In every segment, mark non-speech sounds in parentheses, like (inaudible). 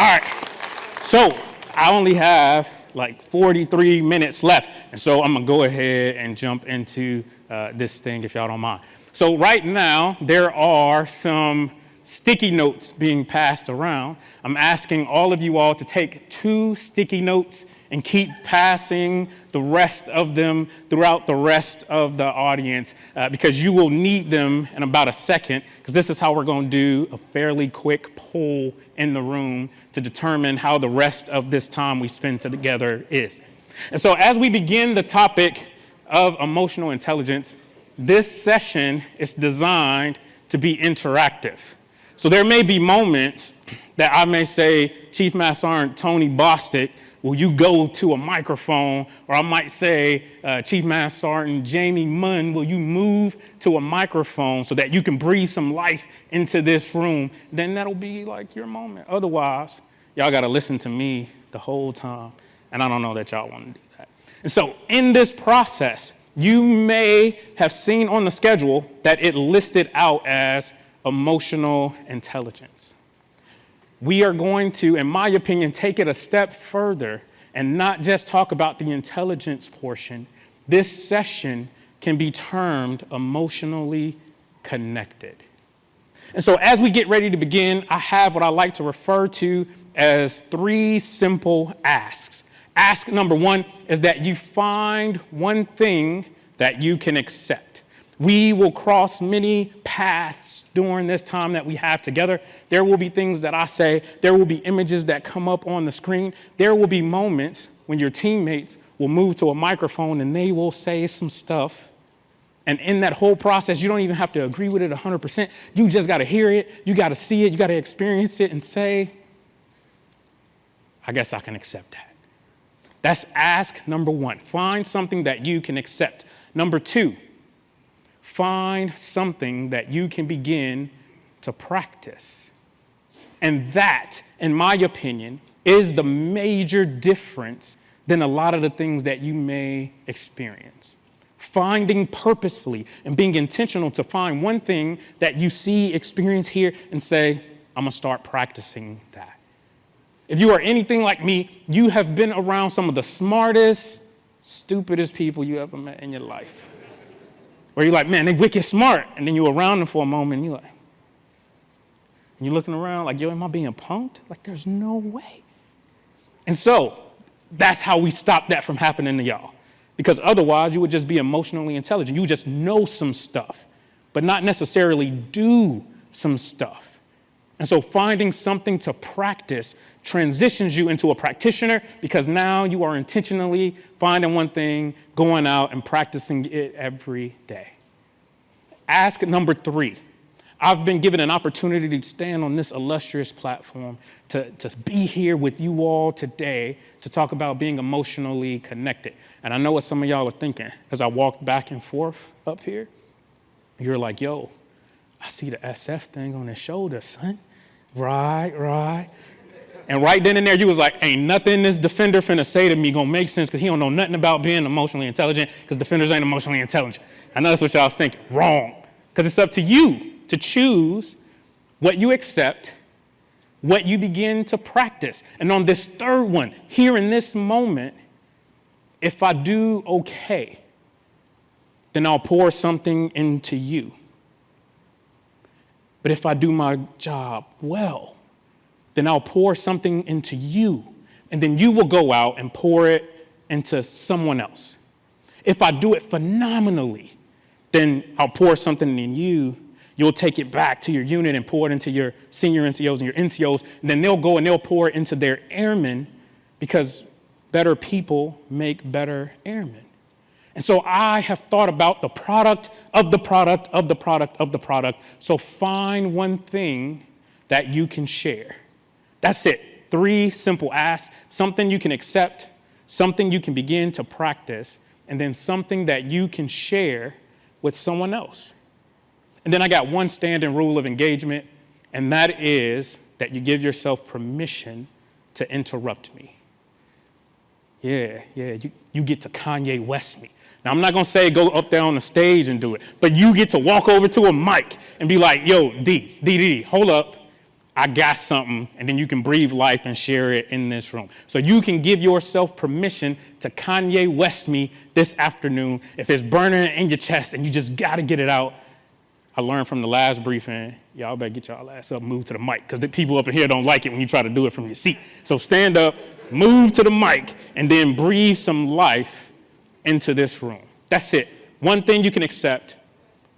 right. So I only have like 43 minutes left. And so I'm gonna go ahead and jump into uh, this thing if y'all don't mind. So right now, there are some sticky notes being passed around. I'm asking all of you all to take two sticky notes and keep passing the rest of them throughout the rest of the audience uh, because you will need them in about a second because this is how we're going to do a fairly quick poll in the room to determine how the rest of this time we spend together is. And so as we begin the topic of emotional intelligence, this session is designed to be interactive. So there may be moments that I may say, Chief Master Sergeant Tony Bostic, will you go to a microphone? Or I might say, uh, Chief Master Sergeant Jamie Munn, will you move to a microphone so that you can breathe some life into this room? Then that'll be like your moment. Otherwise, y'all got to listen to me the whole time. And I don't know that y'all want to do that. And so in this process, you may have seen on the schedule that it listed out as emotional intelligence we are going to, in my opinion, take it a step further and not just talk about the intelligence portion. This session can be termed emotionally connected. And so, as we get ready to begin, I have what I like to refer to as three simple asks. Ask number one is that you find one thing that you can accept. We will cross many paths during this time that we have together. There will be things that I say, there will be images that come up on the screen. There will be moments when your teammates will move to a microphone and they will say some stuff. And in that whole process, you don't even have to agree with it 100%. You just got to hear it, you got to see it, you got to experience it and say, I guess I can accept that. That's ask number one. Find something that you can accept. Number two, find something that you can begin to practice. And that, in my opinion, is the major difference than a lot of the things that you may experience. Finding purposefully and being intentional to find one thing that you see, experience here, and say, I'm gonna start practicing that. If you are anything like me, you have been around some of the smartest, stupidest people you ever met in your life. You're like, man, they wicked smart. And then you're around them for a moment and you're like, and you're looking around like, yo, am I being punked? Like, there's no way. And so that's how we stop that from happening to y'all. Because otherwise, you would just be emotionally intelligent. You just know some stuff, but not necessarily do some stuff. And so finding something to practice transitions you into a practitioner because now you are intentionally finding one thing, going out and practicing it every day. Ask number three. I've been given an opportunity to stand on this illustrious platform to, to be here with you all today to talk about being emotionally connected. And I know what some of y'all are thinking as I walk back and forth up here. You're like, yo, I see the SF thing on his shoulder, son. Right, right. And right then and there, you was like, ain't nothing this defender finna say to me gonna make sense because he don't know nothing about being emotionally intelligent because defenders ain't emotionally intelligent. I know that's what y'all thinking. Wrong. Because it's up to you to choose what you accept, what you begin to practice. And on this third one, here in this moment, if I do okay, then I'll pour something into you. But if I do my job well, then I'll pour something into you, and then you will go out and pour it into someone else. If I do it phenomenally, then I'll pour something in you. You'll take it back to your unit and pour it into your senior NCOs and your NCOs, and then they'll go and they'll pour it into their airmen because better people make better airmen. And so I have thought about the product of the product of the product of the product. So find one thing that you can share. That's it. Three simple asks something you can accept, something you can begin to practice, and then something that you can share with someone else. And then I got one standing rule of engagement, and that is that you give yourself permission to interrupt me. Yeah, yeah, you, you get to Kanye West me. Now, I'm not going to say go up there on the stage and do it, but you get to walk over to a mic and be like, yo, D, D, D, hold up. I got something, and then you can breathe life and share it in this room. So you can give yourself permission to Kanye West me this afternoon if it's burning in your chest and you just got to get it out. I learned from the last briefing, y'all better get y'all ass up, move to the mic, because the people up in here don't like it when you try to do it from your seat. So stand up, move to the mic, and then breathe some life into this room. That's it. One thing you can accept,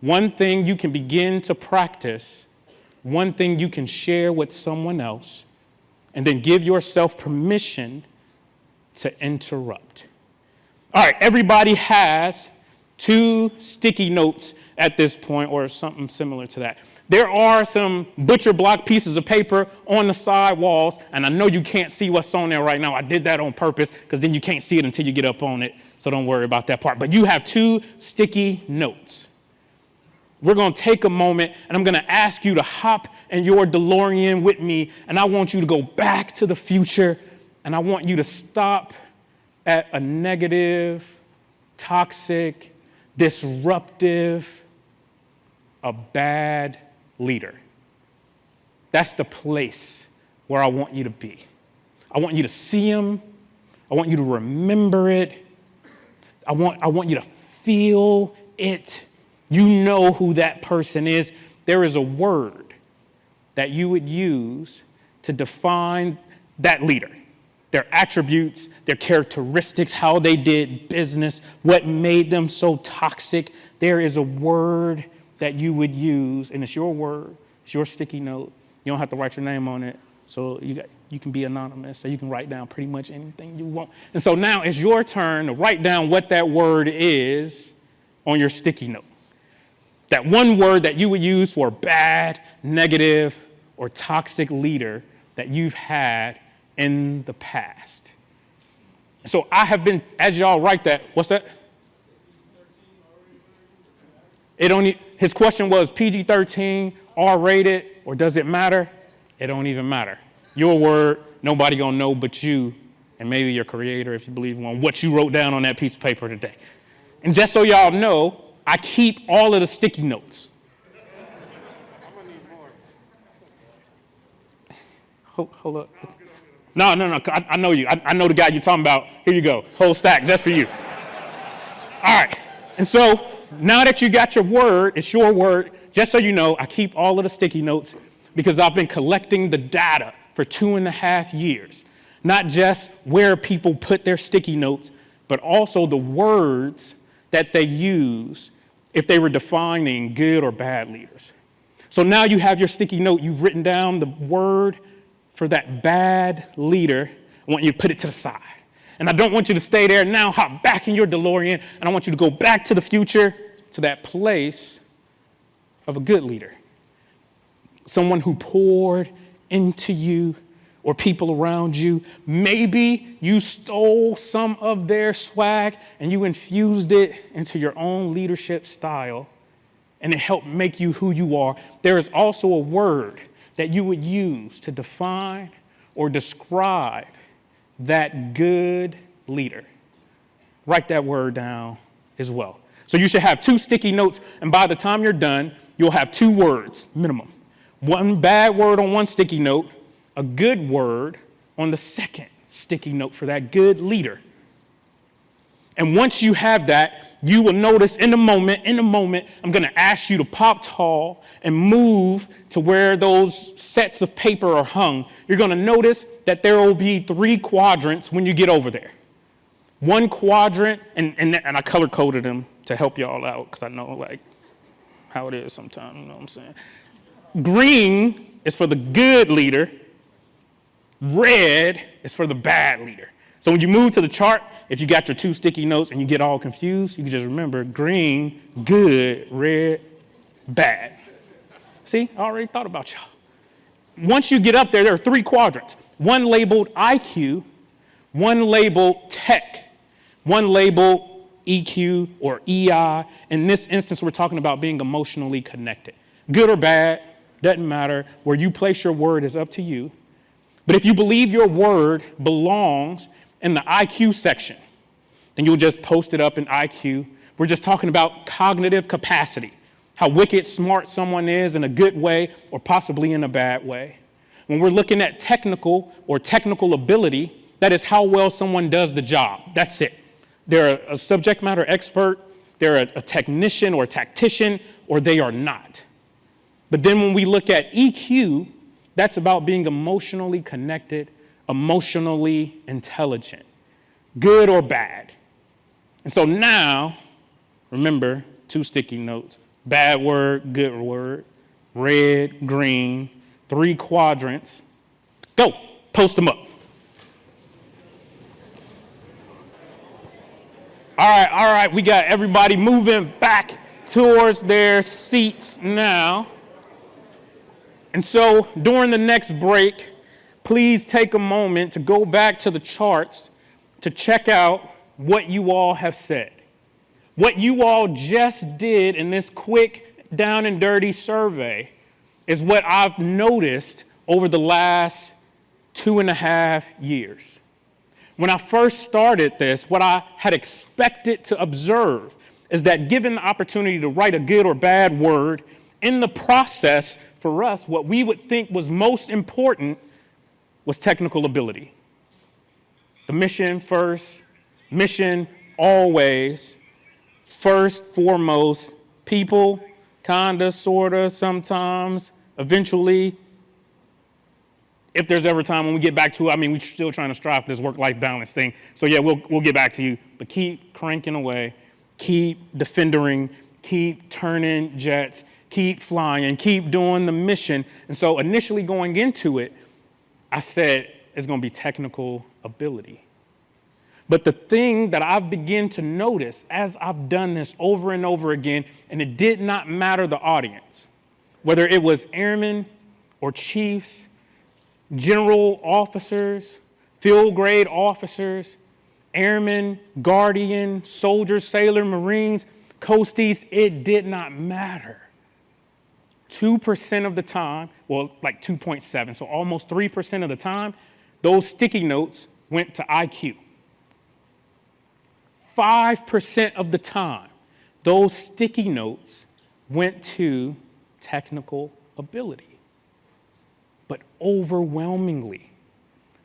one thing you can begin to practice one thing you can share with someone else, and then give yourself permission to interrupt. All right, everybody has two sticky notes at this point, or something similar to that. There are some butcher block pieces of paper on the side walls, and I know you can't see what's on there right now. I did that on purpose because then you can't see it until you get up on it, so don't worry about that part. But you have two sticky notes we're going to take a moment and I'm going to ask you to hop in your DeLorean with me, and I want you to go back to the future, and I want you to stop at a negative, toxic, disruptive, a bad leader. That's the place where I want you to be. I want you to see him. I want you to remember it. I want, I want you to feel it you know who that person is. There is a word that you would use to define that leader their attributes, their characteristics, how they did business, what made them so toxic. There is a word that you would use, and it's your word, it's your sticky note. You don't have to write your name on it, so you, got, you can be anonymous, so you can write down pretty much anything you want. And so now it's your turn to write down what that word is on your sticky note. That one word that you would use for bad, negative, or toxic leader that you've had in the past. So I have been, as y'all write that, what's that? It only, his question was PG 13, R rated, or does it matter? It don't even matter. Your word, nobody gonna know but you, and maybe your creator, if you believe in one, what you wrote down on that piece of paper today. And just so y'all know, I keep all of the sticky notes. Hold, hold up. No, no, no. I, I know you. I, I, know the guy you're talking about. Here you go. Whole stack just for you. All right. And so now that you got your word, it's your word. Just so you know, I keep all of the sticky notes because I've been collecting the data for two and a half years. Not just where people put their sticky notes, but also the words that they use if they were defining good or bad leaders. So now you have your sticky note, you've written down the word for that bad leader. I want you to put it to the side. And I don't want you to stay there. Now hop back in your DeLorean, and I want you to go back to the future, to that place of a good leader. Someone who poured into you or people around you. Maybe you stole some of their swag and you infused it into your own leadership style and it helped make you who you are. There is also a word that you would use to define or describe that good leader. Write that word down as well. So you should have two sticky notes, and by the time you're done, you'll have two words minimum. One bad word on one sticky note, a good word on the second sticky note for that good leader. And once you have that, you will notice in a moment, in a moment, I'm going to ask you to pop tall and move to where those sets of paper are hung. You're going to notice that there will be three quadrants when you get over there. One quadrant, and, and, and I color coded them to help y'all out because I know like how it is sometimes, you know what I'm saying? Green is for the good leader, Red is for the bad leader. So when you move to the chart, if you got your two sticky notes and you get all confused, you can just remember green, good, red, bad. See, I already thought about y'all. Once you get up there, there are three quadrants. One labeled IQ, one labeled tech, one labeled EQ or EI. In this instance, we're talking about being emotionally connected. Good or bad, doesn't matter. Where you place your word is up to you. But if you believe your word belongs in the IQ section, then you'll just post it up in IQ. We're just talking about cognitive capacity, how wicked smart someone is in a good way or possibly in a bad way. when we're looking at technical or technical ability, that is how well someone does the job. That's it. They're a subject matter expert, they're a, technician or a tactician, or they are not. But then when we look at EQ, that's about being emotionally connected, emotionally intelligent, good or bad. And so now, remember two sticky notes bad word, good word, red, green, three quadrants. Go, post them up. All right, all right, we got everybody moving back towards their seats now. And so during the next break, please take a moment to go back to the charts to check out what you all have said. What you all just did in this quick, down and dirty survey is what I've noticed over the last two and a half years. When I first started this, what I had expected to observe is that given the opportunity to write a good or bad word, in the process, for us, what we would think was most important was technical ability. The mission first, mission always, first, foremost, people, kinda, sorta, sometimes, eventually. If there's ever time when we get back to I mean, we're still trying to strive for this work life balance thing. So, yeah, we'll, we'll get back to you. But keep cranking away, keep defendering, keep turning jets, keep flying, and keep doing the mission. And so initially going into it, I said it's going to be technical ability. But the thing that I've begun to notice as I've done this over and over again, and it did not matter the audience, whether it was airmen or chiefs, general officers, field grade officers, airmen, guardian, soldiers, sailor, marines, coasties, it did not matter. 2% of the time, well, like 2.7, so almost 3% of the time, those sticky notes went to IQ. 5% of the time, those sticky notes went to technical ability. But overwhelmingly,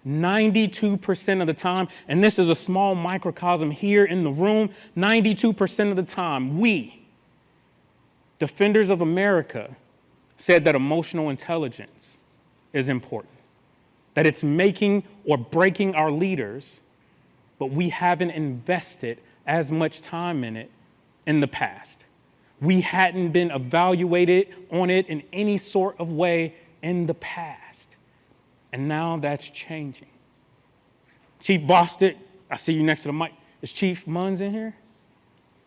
92% of the time, and this is a small microcosm here in the room, 92% of the time, we, defenders of America, said that emotional intelligence is important, that it's making or breaking our leaders, but we haven't invested as much time in it in the past. We hadn't been evaluated on it in any sort of way in the past. And now that's changing. Chief Bostic, I see you next to the mic. Is Chief Munns in here?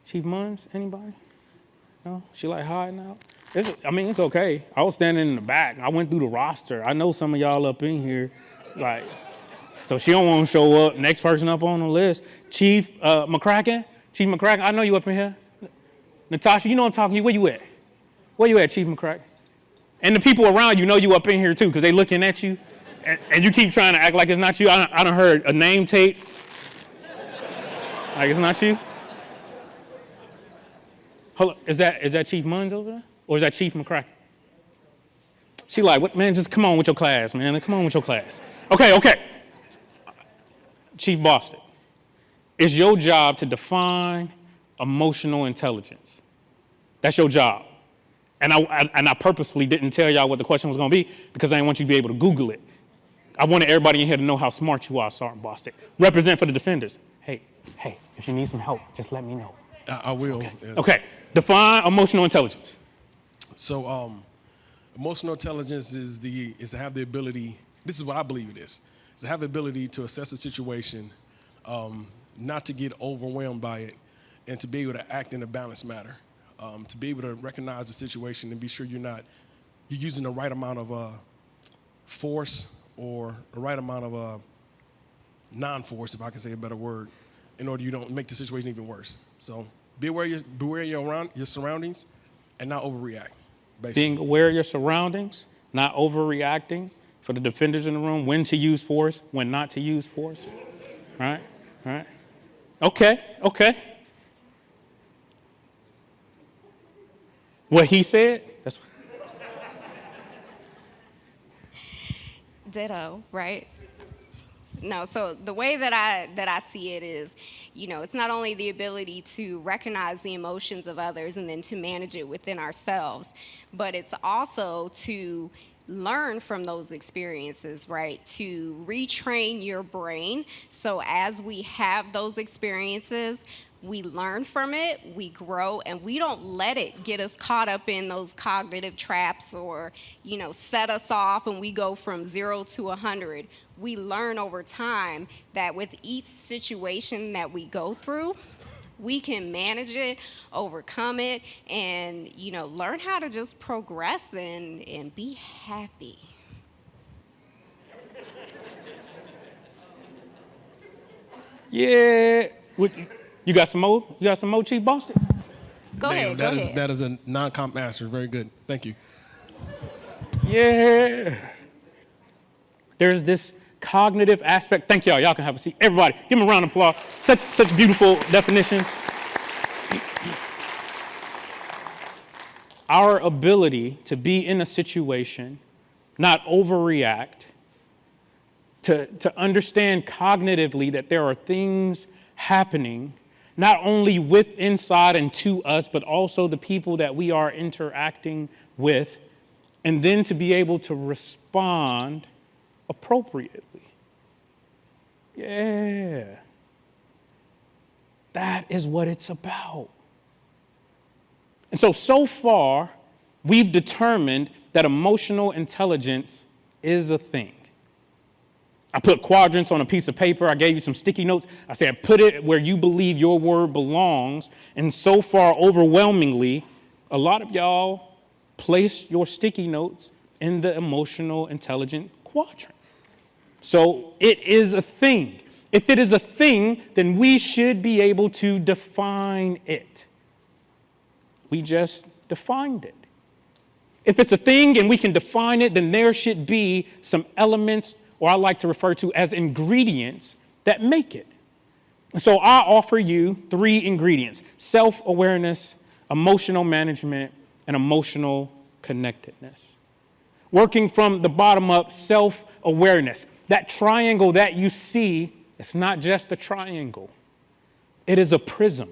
Chief Munns, anybody? No? She like hiding out? It's, I mean, it's okay. I was standing in the back. I went through the roster. I know some of y'all up in here. Like, so she don't want to show up. Next person up on the list, Chief uh, McCracken. Chief McCracken, I know you up in here. Natasha, you know I'm talking to you. Where you at? Where you at, Chief McCracken? And the people around you know you up in here too, because they looking at you, and, and, you keep trying to act like it's not you. I, I done heard a name tape. Like it's not you. Hold on. Is that is that Chief Munns over there? Or is that Chief McCracken? She like, what, man, just come on with your class, man. Come on with your class. Okay, okay. Chief Bostic, it's your job to define emotional intelligence. That's your job. And I, I, and I purposefully didn't tell y'all what the question was going to be because I didn't want you to be able to Google it. I wanted everybody in here to know how smart you are, Sergeant Bostic. Represent for the defenders. Hey, hey, if you need some help, just let me know. I, I will. Okay. okay. Define emotional intelligence. So um, emotional intelligence is the is to have the ability. This is what I believe it is. Is to have the ability to assess a situation, um, not to get overwhelmed by it, and to be able to act in a balanced manner. Um, to be able to recognize the situation and be sure you're not you're using the right amount of uh, force or the right amount of uh, non-force, if I can say a better word, in order you don't make the situation even worse. So be aware, beware your, around, your surroundings and not overreact basically. being aware of your surroundings, not overreacting for the defenders in the room, when to use force, when not to use force. Right? Right? Okay, okay. What he said, that's Ditto, right? No, so the way that I that I see it is, you know, it's not only the ability to recognize the emotions of others and then to manage it within ourselves, but it's also to learn from those experiences, right? To retrain your brain so as we have those experiences, we learn from it, we grow, and we don't let it get us caught up in those cognitive traps or, you know, set us off and we go from zero to a 100. We learn over time that with each situation that we go through, we can manage it, overcome it, and, you know, learn how to just progress and, and be happy. Yeah. You got some more? You got some more, Chief Boston? Go Damn, ahead, go that is- ahead. that is a non-comp master. Very good. Thank you. Yeah. There's this cognitive aspect. Thank y'all. Y'all can have a seat. Everybody, give them a round of applause. Such such beautiful definitions. Our ability to be in a situation, not overreact, to, to understand cognitively that there are things happening, not only with inside and to us, but also the people that we are interacting with, and then to be able to respond appropriately. Yeah. That is what it's about. And so, so far, we've determined that emotional intelligence is a thing. I put quadrants on a piece of paper. I gave you some sticky notes. I said, put it where you believe your word belongs. And so far, overwhelmingly, a lot of y'all place your sticky notes in the emotional intelligent quadrant. So it is a thing. If it is a thing, then we should be able to define it. We just defined it. If it's a thing and we can define it, then there should be some elements, or I like to refer to as ingredients, that make it. So I offer you three ingredients self awareness, emotional management, and emotional connectedness. Working from the bottom up, self awareness. That triangle that you see, it's not just a triangle, it is a prism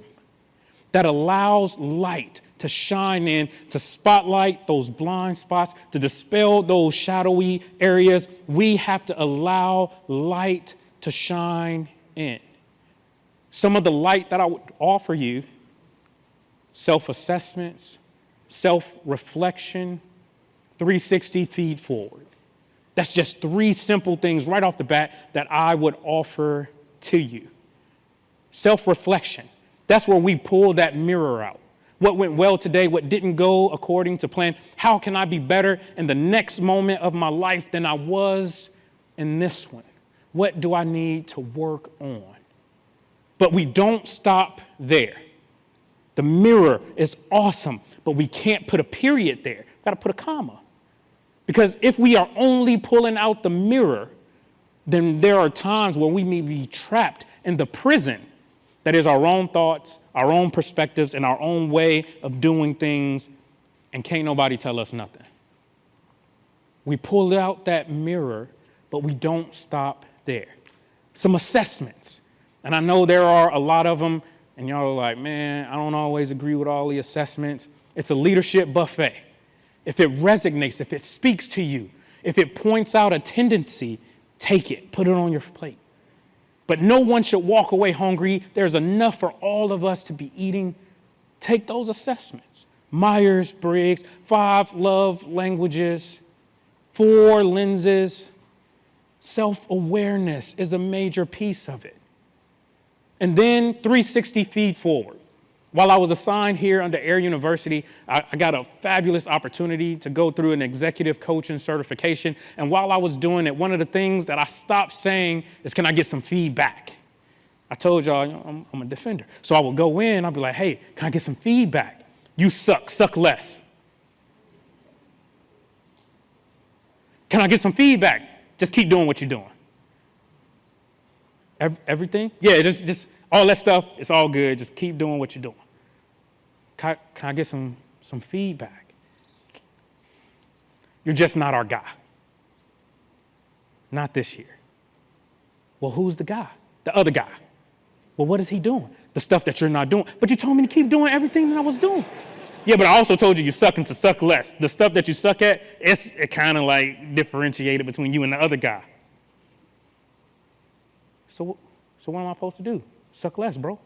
that allows light to shine in, to spotlight those blind spots, to dispel those shadowy areas. We have to allow light to shine in. Some of the light that I would offer you self assessments, self reflection, 360 feed forward. That's just three simple things right off the bat that I would offer to you. Self reflection. That's where we pull that mirror out. What went well today? What didn't go according to plan? How can I be better in the next moment of my life than I was in this one? What do I need to work on? But we don't stop there. The mirror is awesome, but we can't put a period there. We've Got to put a comma. Because if we are only pulling out the mirror, then there are times where we may be trapped in the prison that is our own thoughts, our own perspectives, and our own way of doing things, and can't nobody tell us nothing. We pull out that mirror, but we don't stop there. Some assessments. And I know there are a lot of them, and y'all are like, man, I don't always agree with all the assessments. It's a leadership buffet. If it resonates, if it speaks to you, if it points out a tendency, take it, put it on your plate. But no one should walk away hungry. There's enough for all of us to be eating. Take those assessments. Myers Briggs, five love languages, four lenses. Self awareness is a major piece of it. And then 360 feed forward. While I was assigned here under Air University, I, I, got a fabulous opportunity to go through an executive coaching certification. And while I was doing it, one of the things that I stopped saying is, Can I get some feedback? I told y'all I'm, I'm a defender. So I would go in, I'd be like, Hey, can I get some feedback? You suck, suck less. Can I get some feedback? Just keep doing what you're doing. Everything? Yeah, just, just all that stuff, it's all good. Just keep doing what you're doing. Can I, can I get some, some feedback? You're just not our guy. Not this year. Well, who's the guy? The other guy. Well, what is he doing? The stuff that you're not doing. But you told me to keep doing everything that I was doing. Yeah, but I also told you you suck and to suck less. The stuff that you suck at, it's it kind of like differentiated between you and the other guy. So, so what am I supposed to do? Suck less, bro.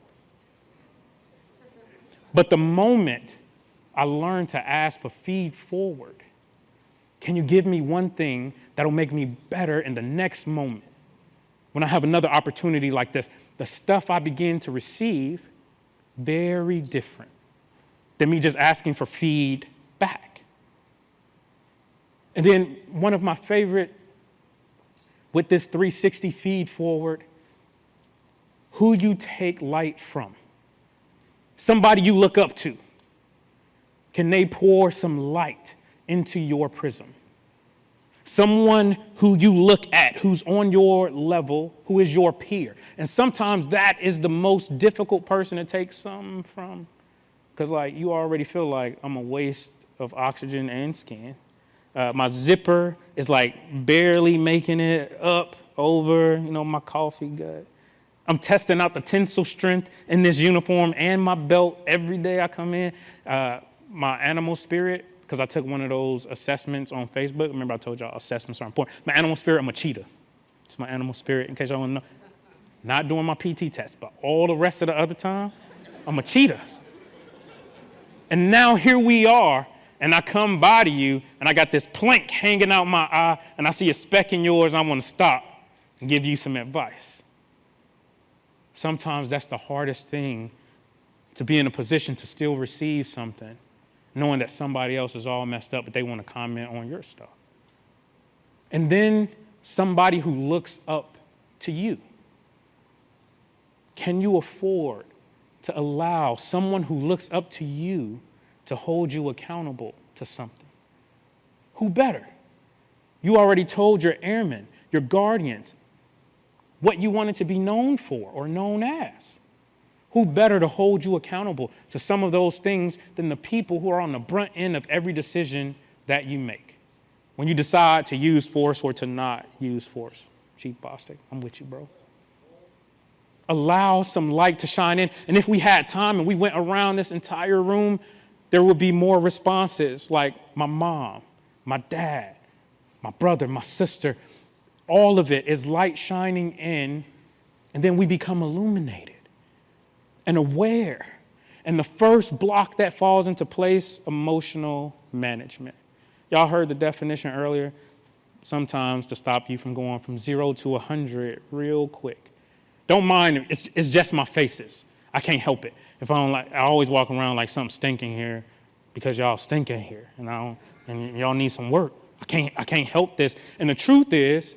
But the moment I learned to ask for feed forward, can you give me one thing that'll make me better in the next moment? When I have another opportunity like this, the stuff I begin to receive, very different than me just asking for feed back. And then one of my favorite with this 360 feed forward, who you take light from. Somebody you look up to. Can they pour some light into your prism? Someone who you look at, who's on your level, who is your peer. And sometimes that is the most difficult person to take some from. Because, like, you already feel like I'm a waste of oxygen and skin. Uh, my zipper is like barely making it up over, you know, my coffee gut. I'm testing out the tensile strength in this uniform and my belt every day I come in. Uh, my animal spirit, because I took one of those assessments on Facebook. Remember, I told y'all assessments are important. My animal spirit, I'm a cheetah. It's my animal spirit, in case y'all want to know. Not doing my PT test, but all the rest of the other time, I'm a cheetah. And now here we are, and I come by to you, and I got this plank hanging out my eye, and I see a speck in yours. I want to stop and give you some advice. Sometimes that's the hardest thing to be in a position to still receive something, knowing that somebody else is all messed up, but they want to comment on your stuff. And then somebody who looks up to you. Can you afford to allow someone who looks up to you to hold you accountable to something. Who better? You already told your airmen, your guardians, what you wanted to be known for or known as. Who better to hold you accountable to some of those things than the people who are on the brunt end of every decision that you make? When you decide to use force or to not use force. Chief Bostic, I'm with you, bro allow some light to shine in. And if we had time and we went around this entire room, there would be more responses like my mom, my dad, my brother, my sister. All of it is light shining in, and then we become illuminated and aware. And the first block that falls into place emotional management. Y'all heard the definition earlier. Sometimes to stop you from going from zero to 100 real quick. Don't mind, it's, it's just my faces. I can't help it. If I don't like, I always walk around like something stinking here because y'all stinking here, and I don't, and y'all need some work. I can't, I can't help this. And the truth is,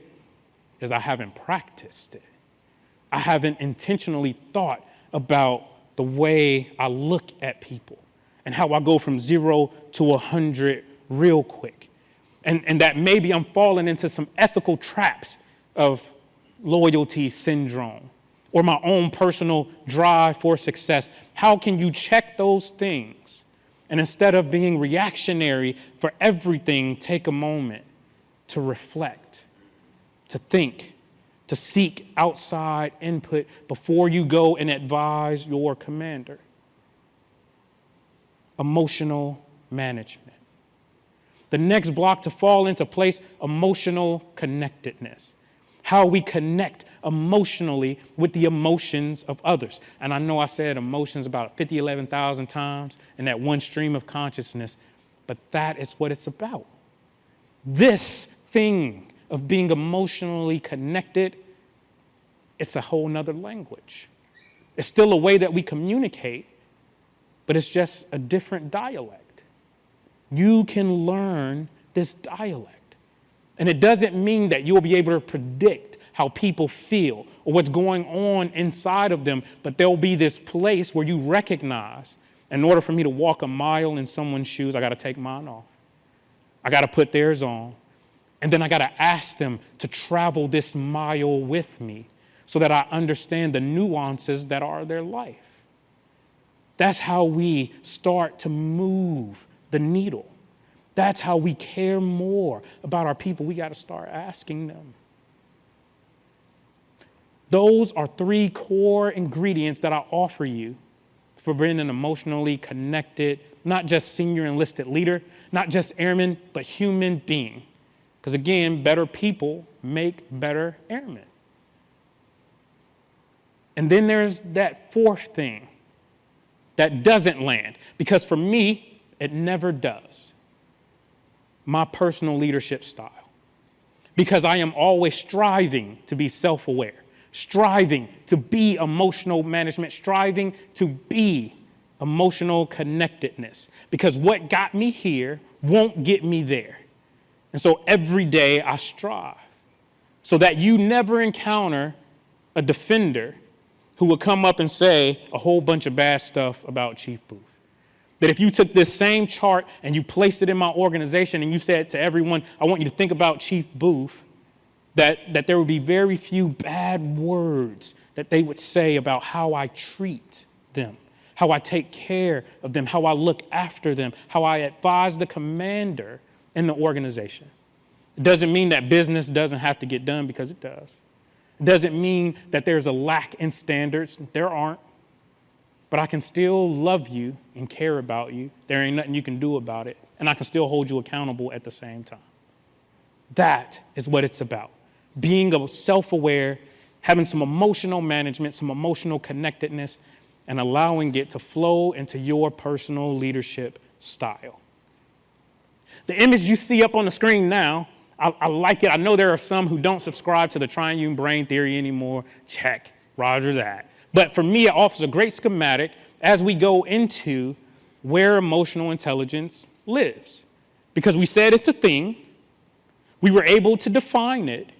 is I haven't practiced it. I haven't intentionally thought about the way I look at people and how I go from zero to a hundred real quick. And, and that maybe I'm falling into some ethical traps of loyalty syndrome or my own personal drive for success? How can you check those things? And instead of being reactionary for everything, take a moment to reflect, to think, to seek outside input before you go and advise your commander. Emotional management. The next block to fall into place emotional connectedness how we connect emotionally with the emotions of others. And I know I said emotions about 50, 11,000 times in that one stream of consciousness, but that is what it's about. This thing of being emotionally connected, it's a whole nother language. It's still a way that we communicate, but it's just a different dialect. You can learn this dialect. And it doesn't mean that you'll be able to predict how people feel or what's going on inside of them, but there'll be this place where you recognize in order for me to walk a mile in someone's shoes, I got to take mine off. I got to put theirs on. And then I got to ask them to travel this mile with me so that I understand the nuances that are their life. That's how we start to move the needle. That's how we care more about our people. We got to start asking them. Those are three core ingredients that I offer you for being an emotionally connected, not just senior enlisted leader, not just airman, but human being. Because again, better people make better airmen. And then there's that fourth thing that doesn't land, because for me, it never does. My personal leadership style. Because I am always striving to be self aware, striving to be emotional management, striving to be emotional connectedness. Because what got me here won't get me there. And so every day I strive so that you never encounter a defender who will come up and say a whole bunch of bad stuff about Chief Booth. That if you took this same chart and you placed it in my organization and you said to everyone, I want you to think about Chief Booth, that, that there would be very few bad words that they would say about how I treat them, how I take care of them, how I look after them, how I advise the commander in the organization. It doesn't mean that business doesn't have to get done because it does. It doesn't mean that there's a lack in standards. There aren't. But I can still love you and care about you. There ain't nothing you can do about it. And I can still hold you accountable at the same time. That is what it's about. Being self aware, having some emotional management, some emotional connectedness, and allowing it to flow into your personal leadership style. The image you see up on the screen now, I, I, like it. I know there are some who don't subscribe to the triune brain theory anymore. Check, roger that. But for me, it offers a great schematic as we go into where emotional intelligence lives. Because we said it's a thing, we were able to define it.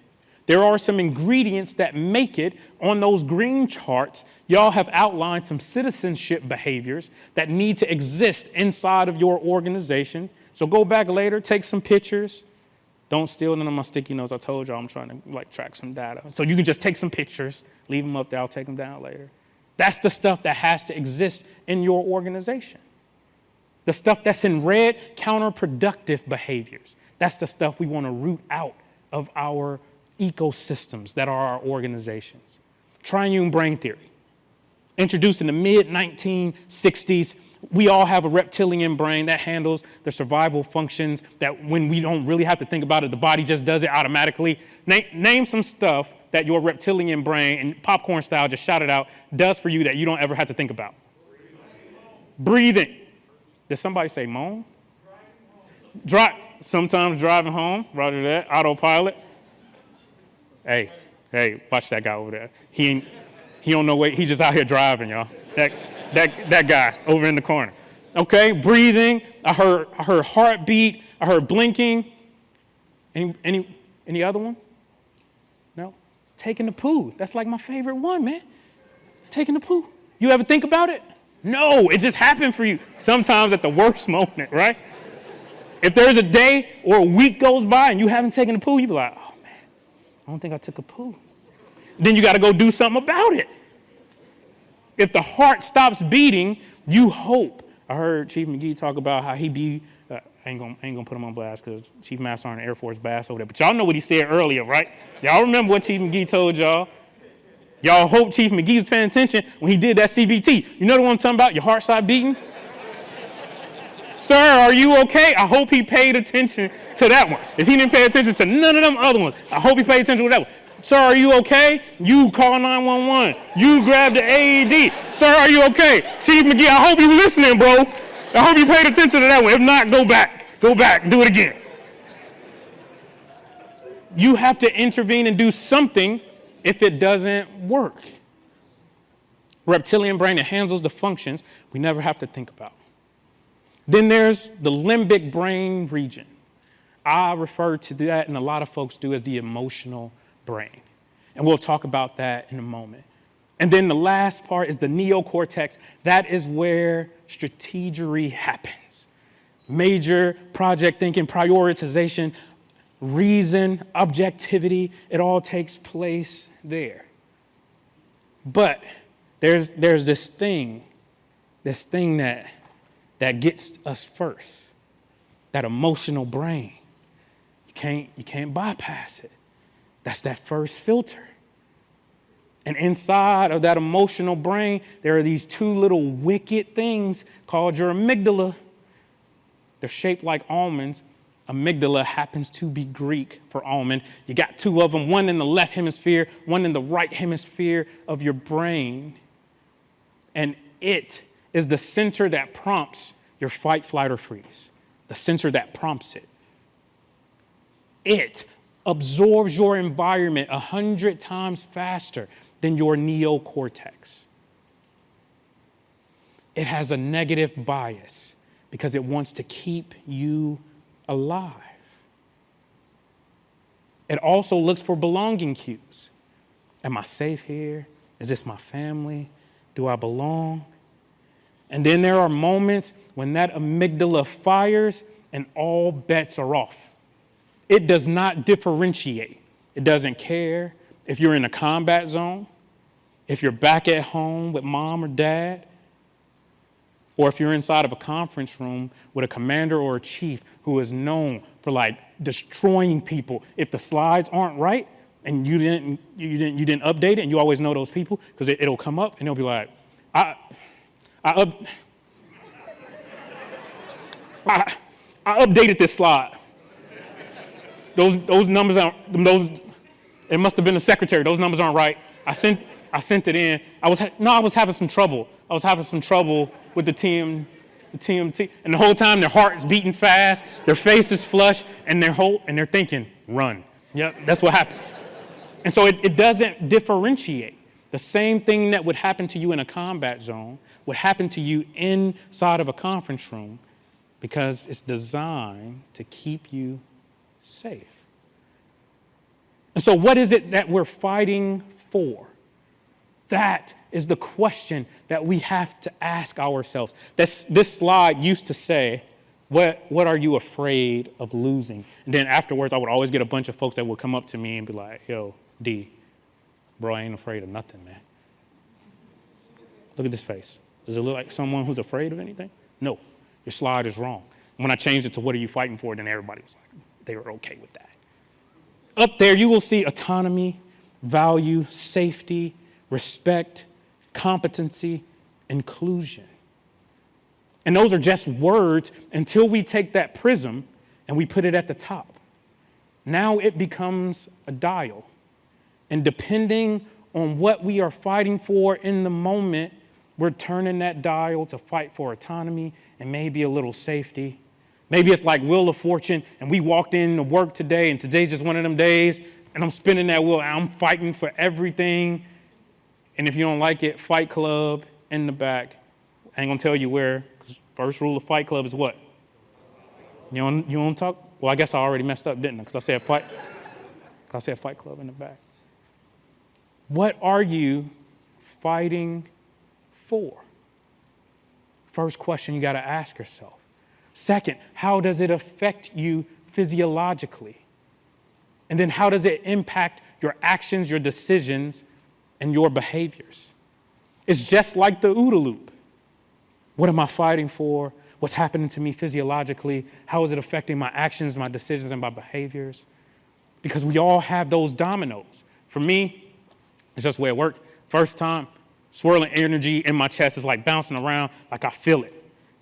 There are some ingredients that make it on those green charts. Y'all have outlined some citizenship behaviors that need to exist inside of your organizations. So go back later, take some pictures. Don't steal none of my sticky notes. I told y'all I'm trying to like track some data. So you can just take some pictures, leave them up there. I'll take them down later. That's the stuff that has to exist in your organization. The stuff that's in red, counterproductive behaviors. That's the stuff we want to root out of our ecosystems that are our organizations. Triune brain theory, introduced in the mid 1960s we all have a reptilian brain that handles the survival functions that when we don't really have to think about it, the body just does it automatically. Name, name some stuff that your reptilian brain, and popcorn style, just shout it out, does for you that you don't ever have to think about. Breathing. Did somebody say moan? Drive. Sometimes driving home, roger that, autopilot. Hey, hey, watch that guy over there. He ain't, he don't know what, he just out here driving, y'all. That, that, guy over in the corner. Okay, breathing. I heard, I heard heartbeat. I heard blinking. Any, any, any other one? No? Taking the poo. That's like my favorite one, man. Taking the poo. You ever think about it? No, it just happened for you. Sometimes at the worst moment, right? If there's a day or a week goes by and you haven't taken a poo, you be like, oh man, I don't think I took a poo. Then you got to go do something about it. If the heart stops beating, you hope. I heard Chief McGee talk about how he be, uh, I ain't gonna, ain't gonna put him on blast because Chief Master on Air Force Bass over there, but y'all know what he said earlier, right? Y'all remember what Chief McGee told y'all? Y'all hope Chief McGee was paying attention when he did that CBT. You know the one I'm talking about? Your heart stopped beating? Sir, are you okay? I hope he paid attention to that one. If he didn't pay attention to none of them other ones, I hope he paid attention to that one. Sir, are you okay? You call 911. You grab the AED. Sir, are you okay? Chief McGee, I hope you listening, bro. I hope you paid attention to that one. If not, go back. Go back. Do it again. You have to intervene and do something if it doesn't work. Reptilian brain, it handles the functions we never have to think about. Then there's the limbic brain region. I refer to that, and a lot of folks do, as the emotional brain. And we'll talk about that in a moment. And then the last part is the neocortex. That is where strategery happens. Major project thinking, prioritization, reason, objectivity, it all takes place there. But there's, there's this thing, this thing that, that gets us first, that emotional brain. You can't, you can't bypass it. That's that first filter. And inside of that emotional brain, there are these two little wicked things called your amygdala. They're shaped like almonds. Amygdala happens to be Greek for almond. You got two of them, one in the left hemisphere, one in the right hemisphere of your brain. And it is the center that prompts your fight, flight, or freeze, the center that prompts it. It absorbs your environment a hundred times faster than your neocortex. It has a negative bias because it wants to keep you alive. It also looks for belonging cues. Am I safe here? Is this my family? Do I belong? And then there are moments when that amygdala fires and all bets are off. It does not differentiate. It doesn't care if you're in a combat zone, if you're back at home with mom or dad, or if you're inside of a conference room with a commander or a chief who is known for like destroying people. If the slides aren't right and you didn't, you didn't, you didn't update it and you always know those people because it, will come up and they'll be like, I, I, up, (laughs) I, I updated this slide. Those, those numbers aren't, those, it must have been the secretary. Those numbers aren't right. I sent, I sent it in. I was, no, I was having some trouble. I was having some trouble with the TM, the TMT. And the whole time their heart is beating fast, their face is flush, and they're, whole, and they're thinking, run. Yep, that's what happens. And so it, it doesn't differentiate. The same thing that would happen to you in a combat zone would happen to you inside of a conference room because it's designed to keep you safe. And so, what is it that we're fighting for? That is the question that we have to ask ourselves. This, this slide used to say, what, what are you afraid of losing? And then afterwards, I would always get a bunch of folks that would come up to me and be like, yo, D, bro, I ain't afraid of nothing, man. Look at this face. Does it look like someone who's afraid of anything? No, your slide is wrong. When I changed it to what are you fighting for, then everybody was like, they were okay with that. Up there, you will see autonomy, value, safety, respect, competency, inclusion. And those are just words until we take that prism and we put it at the top. Now it becomes a dial. And depending on what we are fighting for in the moment, we're turning that dial to fight for autonomy and maybe a little safety. Maybe it's like Wheel of Fortune, and we walked in to work today, and today's just one of them days, and I'm spinning that wheel. I'm fighting for everything and if you don't like it, Fight Club in the back. I ain't gonna tell you where. First rule of Fight Club is what? You don't, you don't talk? Well, I guess I already messed up, didn't I? Because I said Fight. I said Fight Club in the back. What are you fighting for? First question you got to ask yourself. Second, how does it affect you physiologically? And then how does it impact your actions, your decisions, and your behaviors. It's just like the OODA loop. What am I fighting for? What's happening to me physiologically? How is it affecting my actions, my decisions, and my behaviors? Because we all have those dominoes. For me, it's just the way it worked. First time, swirling energy in my chest is like bouncing around, like I feel it.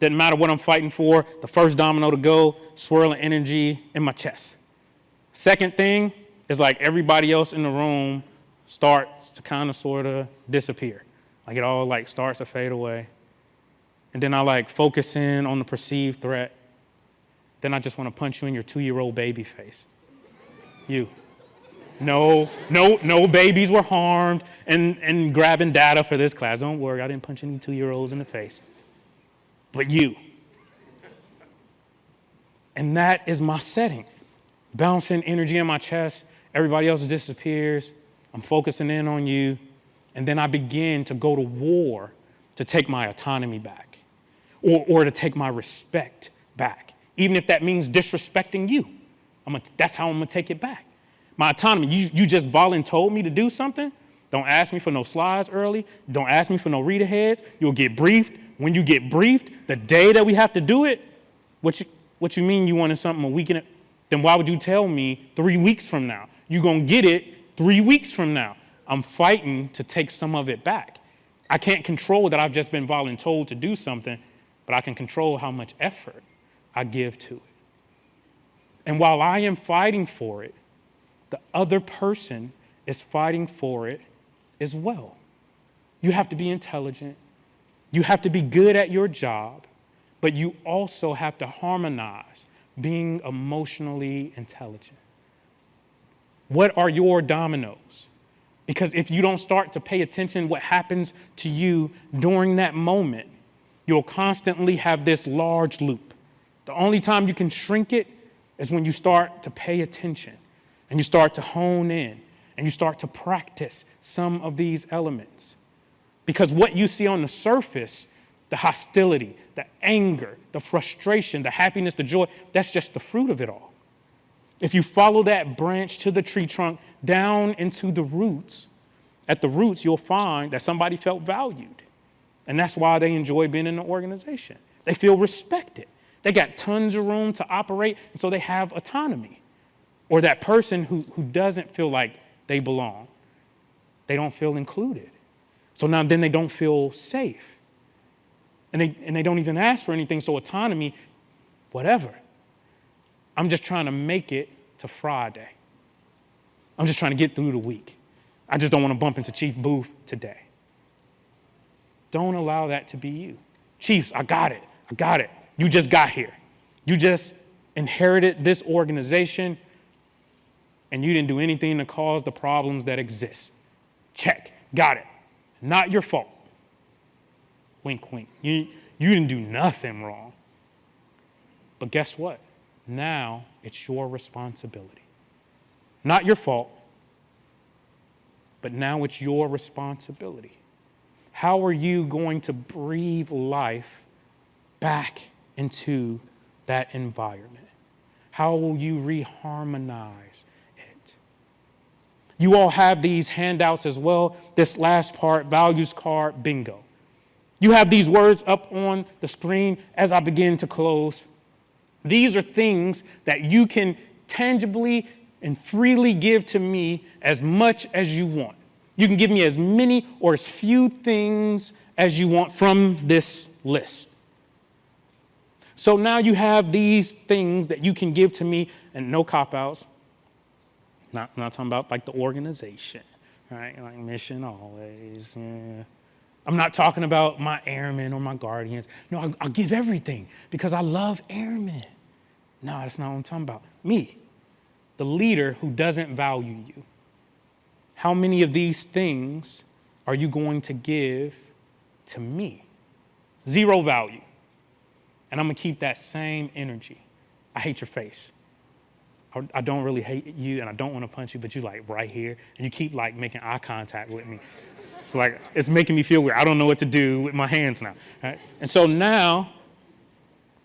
Doesn't matter what I'm fighting for, the first domino to go, swirling energy in my chest. Second thing is like everybody else in the room starts to kind of sort of disappear. Like it all like starts to fade away. And then I like focus in on the perceived threat. Then I just want to punch you in your two-year-old baby face. You. No, no, no babies were harmed and, and grabbing data for this class. Don't worry, I didn't punch any two-year-olds in the face. But you. And that is my setting. Bouncing energy in my chest, everybody else disappears. I'm focusing in on you. And then I begin to go to war to take my autonomy back or, or to take my respect back, even if that means disrespecting you. I'm that's how I'm to take it back. My autonomy, you, you just volunteered told me to do something. Don't ask me for no slides early. Don't ask me for no read aheads. You'll get briefed. When you get briefed, the day that we have to do it, what you, what you mean you wanted something a week in it? Then why would you tell me three weeks from now? You're going to get it three weeks from now. I'm fighting to take some of it back. I can't control that I've just been voluntold to do something, but I can control how much effort I give to it. And while I am fighting for it, the other person is fighting for it as well. You have to be intelligent, you have to be good at your job, but you also have to harmonize being emotionally intelligent. What are your dominoes? Because if you don't start to pay attention what happens to you during that moment, you'll constantly have this large loop. The only time you can shrink it is when you start to pay attention and you start to hone in and you start to practice some of these elements. Because what you see on the surface, the hostility, the anger, the frustration, the happiness, the joy, that's just the fruit of it all. If you follow that branch to the tree trunk down into the roots, at the roots, you'll find that somebody felt valued. And that's why they enjoy being in the organization. They feel respected. They got tons of room to operate, so they have autonomy. Or that person who, who doesn't feel like they belong, they don't feel included. So now then they don't feel safe. And they, and they don't even ask for anything, so autonomy, whatever. I'm just trying to make it to Friday. I'm just trying to get through the week. I just don't want to bump into Chief Booth today. Don't allow that to be you. Chiefs, I got it. I got it. You just got here. You just inherited this organization and you didn't do anything to cause the problems that exist. Check. Got it. Not your fault. Wink, wink. You, you didn't do nothing wrong. But guess what? Now it's your responsibility. Not your fault, but now it's your responsibility. How are you going to breathe life back into that environment? How will you reharmonize? You all have these handouts as well. This last part, values card, bingo. You have these words up on the screen as I begin to close. These are things that you can tangibly and freely give to me as much as you want. You can give me as many or as few things as you want from this list. So now you have these things that you can give to me, and no cop outs. Not, I'm not talking about like the organization, right? Like mission always. Yeah. I'm not talking about my airmen or my guardians. No, I'll, I'll give everything because I love airmen. No, that's not what I'm talking about. Me, the leader who doesn't value you. How many of these things are you going to give to me? Zero value. And I'm going to keep that same energy. I hate your face. I, don't really hate you and I don't want to punch you, but you're like right here and you keep like making eye contact with me. It's like, it's making me feel weird. I don't know what to do with my hands now. Right? And so now,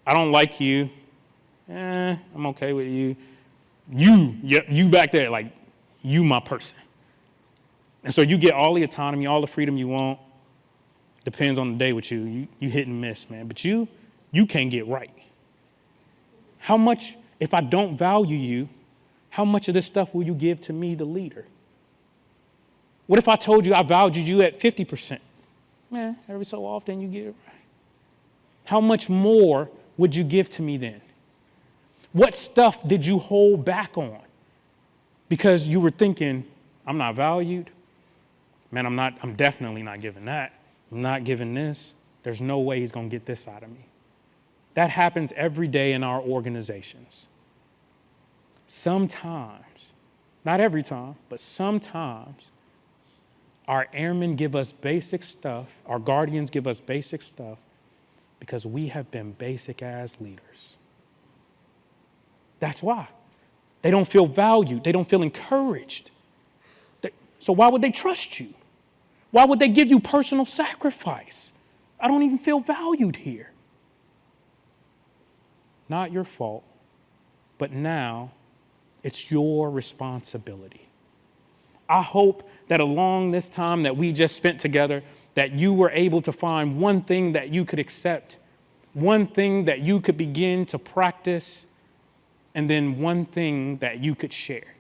I don't like you. Eh, I'm okay with you. You, you, you back there, like, you my person. And so you get all the autonomy, all the freedom you want. Depends on the day with you. You, you hit and miss, man. But you, you can't get right. How much, if I don't value you, how much of this stuff will you give to me, the leader? What if I told you I valued you at 50%? Man, every so often you get it right. How much more would you give to me then? What stuff did you hold back on? Because you were thinking, I'm not valued. Man, I'm not, I'm definitely not giving that. I'm not giving this. There's no way he's going to get this out of me. That happens every day in our organizations. Sometimes, not every time, but sometimes, our airmen give us basic stuff, our guardians give us basic stuff because we have been basic as leaders. That's why. They don't feel valued, they don't feel encouraged. So, why would they trust you? Why would they give you personal sacrifice? I don't even feel valued here. Not your fault, but now it's your responsibility. I hope that along this time that we just spent together, that you were able to find one thing that you could accept, one thing that you could begin to practice, and then one thing that you could share.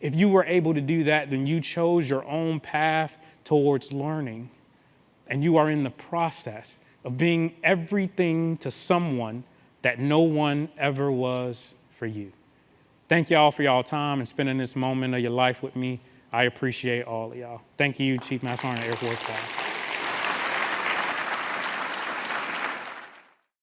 If you were able to do that, then you chose your own path towards learning. And you are in the process of being everything to someone that no one ever was for you. Thank y'all for y'all time and spending this moment of your life with me. I appreciate all of y'all. Thank you, Chief Master Sergeant Air Force Staff.